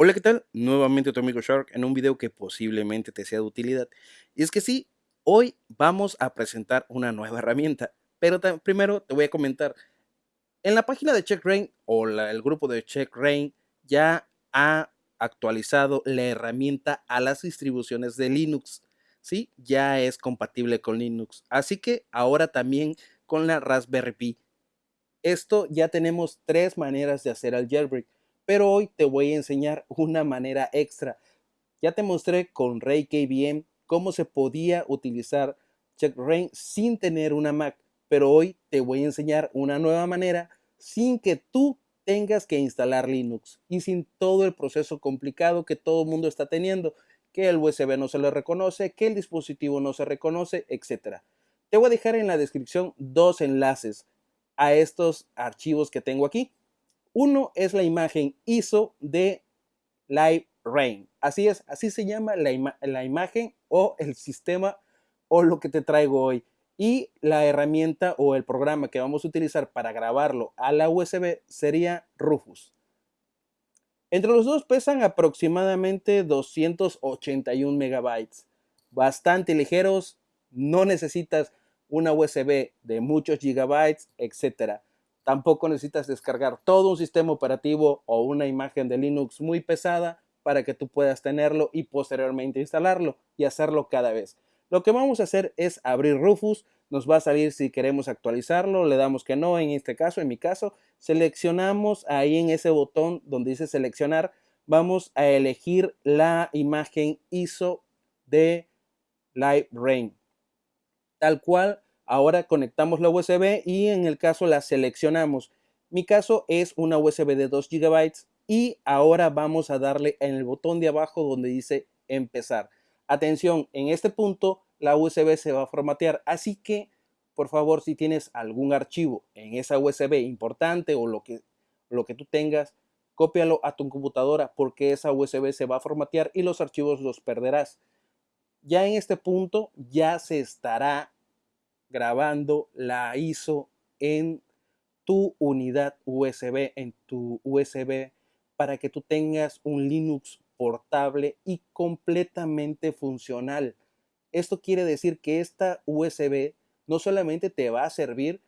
Hola, ¿qué tal? Nuevamente tu amigo Shark en un video que posiblemente te sea de utilidad. Y es que sí, hoy vamos a presentar una nueva herramienta, pero primero te voy a comentar. En la página de CheckRain o el grupo de CheckRain ya ha actualizado la herramienta a las distribuciones de Linux. Sí, ya es compatible con Linux. Así que ahora también con la Raspberry Pi. Esto ya tenemos tres maneras de hacer el jailbreak pero hoy te voy a enseñar una manera extra. Ya te mostré con Ray KVM cómo se podía utilizar CheckRain sin tener una Mac, pero hoy te voy a enseñar una nueva manera sin que tú tengas que instalar Linux y sin todo el proceso complicado que todo el mundo está teniendo, que el USB no se le reconoce, que el dispositivo no se reconoce, etc. Te voy a dejar en la descripción dos enlaces a estos archivos que tengo aquí. Uno es la imagen ISO de Live Rain. Así es, así se llama la, la imagen o el sistema o lo que te traigo hoy. Y la herramienta o el programa que vamos a utilizar para grabarlo a la USB sería Rufus. Entre los dos pesan aproximadamente 281 megabytes. Bastante ligeros, no necesitas una USB de muchos gigabytes, etcétera. Tampoco necesitas descargar todo un sistema operativo o una imagen de Linux muy pesada para que tú puedas tenerlo y posteriormente instalarlo y hacerlo cada vez. Lo que vamos a hacer es abrir Rufus, nos va a salir si queremos actualizarlo, le damos que no en este caso, en mi caso, seleccionamos ahí en ese botón donde dice seleccionar, vamos a elegir la imagen ISO de Live Rain, tal cual Ahora conectamos la USB y en el caso la seleccionamos. Mi caso es una USB de 2 GB y ahora vamos a darle en el botón de abajo donde dice empezar. Atención, en este punto la USB se va a formatear, así que por favor si tienes algún archivo en esa USB importante o lo que, lo que tú tengas, cópialo a tu computadora porque esa USB se va a formatear y los archivos los perderás. Ya en este punto ya se estará grabando la ISO en tu unidad USB, en tu USB, para que tú tengas un Linux portable y completamente funcional. Esto quiere decir que esta USB no solamente te va a servir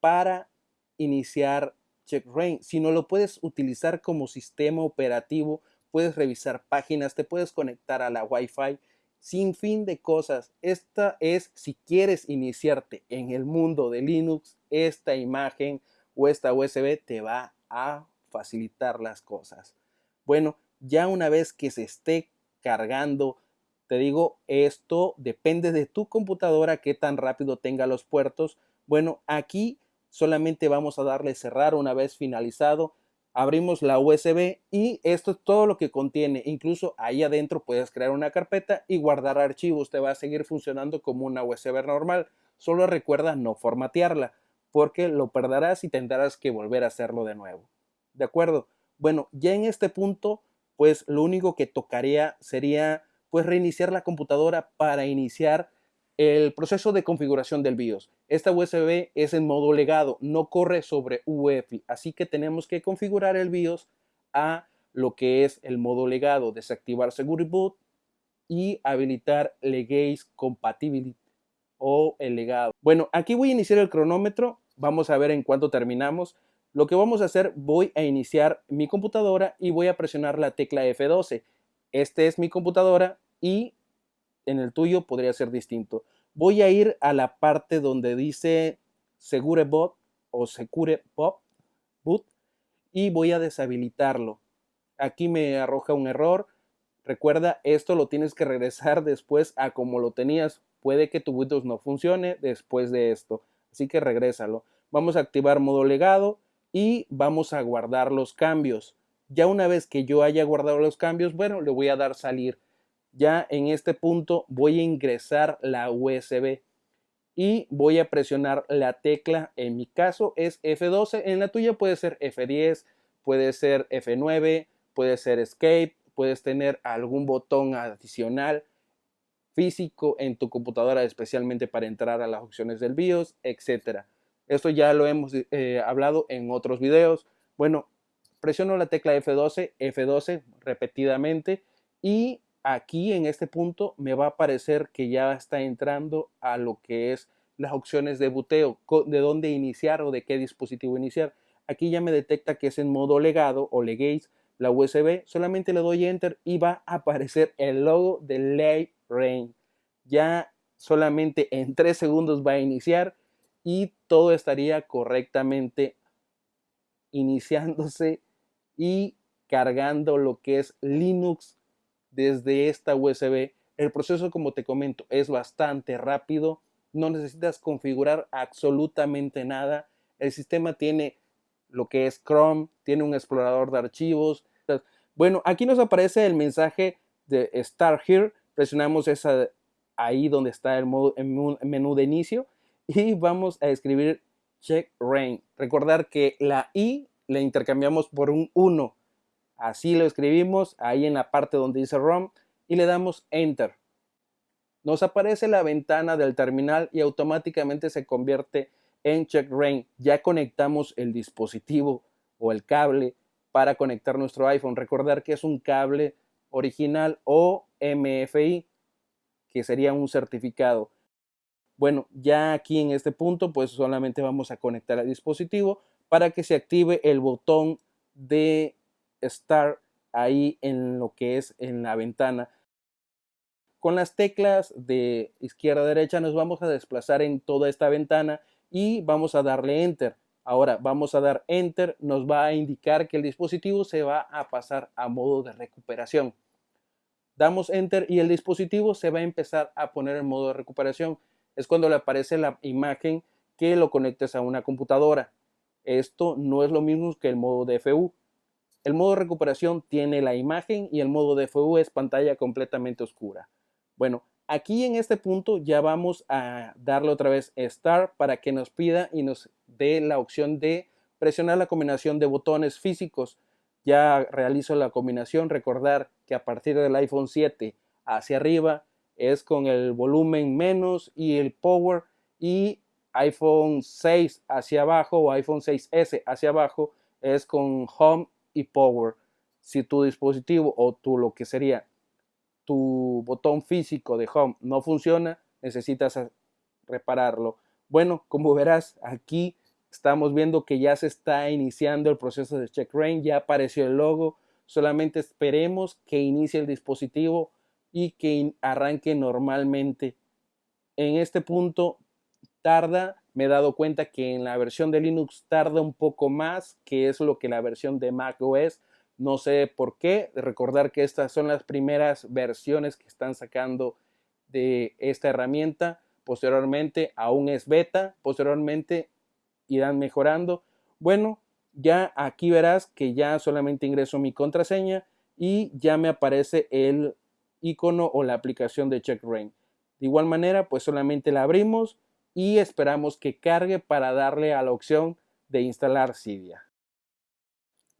para iniciar CheckRain, sino lo puedes utilizar como sistema operativo, puedes revisar páginas, te puedes conectar a la Wi-Fi sin fin de cosas. Esta es, si quieres iniciarte en el mundo de Linux, esta imagen o esta USB te va a facilitar las cosas. Bueno, ya una vez que se esté cargando, te digo, esto depende de tu computadora, qué tan rápido tenga los puertos. Bueno, aquí solamente vamos a darle cerrar una vez finalizado abrimos la USB y esto es todo lo que contiene. Incluso ahí adentro puedes crear una carpeta y guardar archivos. Te va a seguir funcionando como una USB normal. Solo recuerda no formatearla porque lo perderás y tendrás que volver a hacerlo de nuevo. ¿De acuerdo? Bueno, ya en este punto, pues lo único que tocaría sería pues reiniciar la computadora para iniciar el proceso de configuración del BIOS. Esta USB es en modo legado, no corre sobre UEFI, así que tenemos que configurar el BIOS a lo que es el modo legado, desactivar Security Boot y habilitar Legacy Compatibility o el legado. Bueno, aquí voy a iniciar el cronómetro, vamos a ver en cuánto terminamos. Lo que vamos a hacer, voy a iniciar mi computadora y voy a presionar la tecla F12. Esta es mi computadora y en el tuyo podría ser distinto. Voy a ir a la parte donde dice Segure Bot o Secure Pop Boot y voy a deshabilitarlo. Aquí me arroja un error. Recuerda, esto lo tienes que regresar después a como lo tenías. Puede que tu Windows no funcione después de esto. Así que regrésalo. Vamos a activar modo legado y vamos a guardar los cambios. Ya una vez que yo haya guardado los cambios, bueno, le voy a dar salir ya en este punto voy a ingresar la USB y voy a presionar la tecla, en mi caso es F12, en la tuya puede ser F10, puede ser F9, puede ser Escape, puedes tener algún botón adicional físico en tu computadora especialmente para entrar a las opciones del BIOS, etcétera. Esto ya lo hemos eh, hablado en otros videos. Bueno, presiono la tecla F12, F12 repetidamente y aquí en este punto me va a aparecer que ya está entrando a lo que es las opciones de buteo, de dónde iniciar o de qué dispositivo iniciar. Aquí ya me detecta que es en modo legado o legate la USB, solamente le doy enter y va a aparecer el logo de Lay Rain. Ya solamente en 3 segundos va a iniciar y todo estaría correctamente iniciándose y cargando lo que es Linux desde esta USB. El proceso, como te comento, es bastante rápido. No necesitas configurar absolutamente nada. El sistema tiene lo que es Chrome, tiene un explorador de archivos. Bueno, aquí nos aparece el mensaje de Start Here. Presionamos esa, ahí donde está el, modo, el menú de inicio y vamos a escribir check rain. Recordar que la i le intercambiamos por un 1 Así lo escribimos ahí en la parte donde dice ROM y le damos Enter. Nos aparece la ventana del terminal y automáticamente se convierte en Check Rain. Ya conectamos el dispositivo o el cable para conectar nuestro iPhone. Recordar que es un cable original o MFI, que sería un certificado. Bueno, ya aquí en este punto, pues solamente vamos a conectar el dispositivo para que se active el botón de estar ahí en lo que es en la ventana. Con las teclas de izquierda a derecha nos vamos a desplazar en toda esta ventana y vamos a darle enter. Ahora vamos a dar enter, nos va a indicar que el dispositivo se va a pasar a modo de recuperación. Damos enter y el dispositivo se va a empezar a poner en modo de recuperación. Es cuando le aparece la imagen que lo conectes a una computadora. Esto no es lo mismo que el modo de FU. El modo recuperación tiene la imagen y el modo DFU es pantalla completamente oscura. Bueno, aquí en este punto ya vamos a darle otra vez Start para que nos pida y nos dé la opción de presionar la combinación de botones físicos. Ya realizo la combinación, recordar que a partir del iPhone 7 hacia arriba es con el volumen menos y el power y iPhone 6 hacia abajo o iPhone 6S hacia abajo es con home y power. Si tu dispositivo o tu lo que sería tu botón físico de home no funciona, necesitas repararlo. Bueno, como verás, aquí estamos viendo que ya se está iniciando el proceso de check rain, ya apareció el logo, solamente esperemos que inicie el dispositivo y que arranque normalmente. En este punto tarda me he dado cuenta que en la versión de Linux tarda un poco más, que es lo que la versión de Mac OS. No sé por qué. Recordar que estas son las primeras versiones que están sacando de esta herramienta. Posteriormente aún es beta. Posteriormente irán mejorando. Bueno, ya aquí verás que ya solamente ingreso mi contraseña y ya me aparece el icono o la aplicación de CheckRain. De igual manera, pues solamente la abrimos y esperamos que cargue para darle a la opción de instalar Cydia.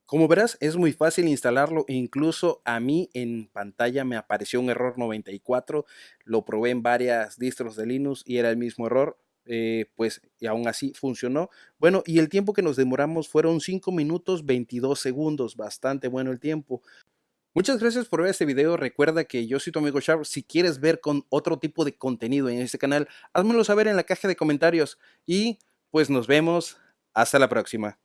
Como verás, es muy fácil instalarlo, incluso a mí en pantalla me apareció un error 94, lo probé en varias distros de Linux y era el mismo error, eh, pues y aún así funcionó. Bueno, y el tiempo que nos demoramos fueron 5 minutos 22 segundos, bastante bueno el tiempo. Muchas gracias por ver este video. Recuerda que yo soy tu amigo Sharp. Si quieres ver con otro tipo de contenido en este canal, házmelo saber en la caja de comentarios. Y pues nos vemos. Hasta la próxima.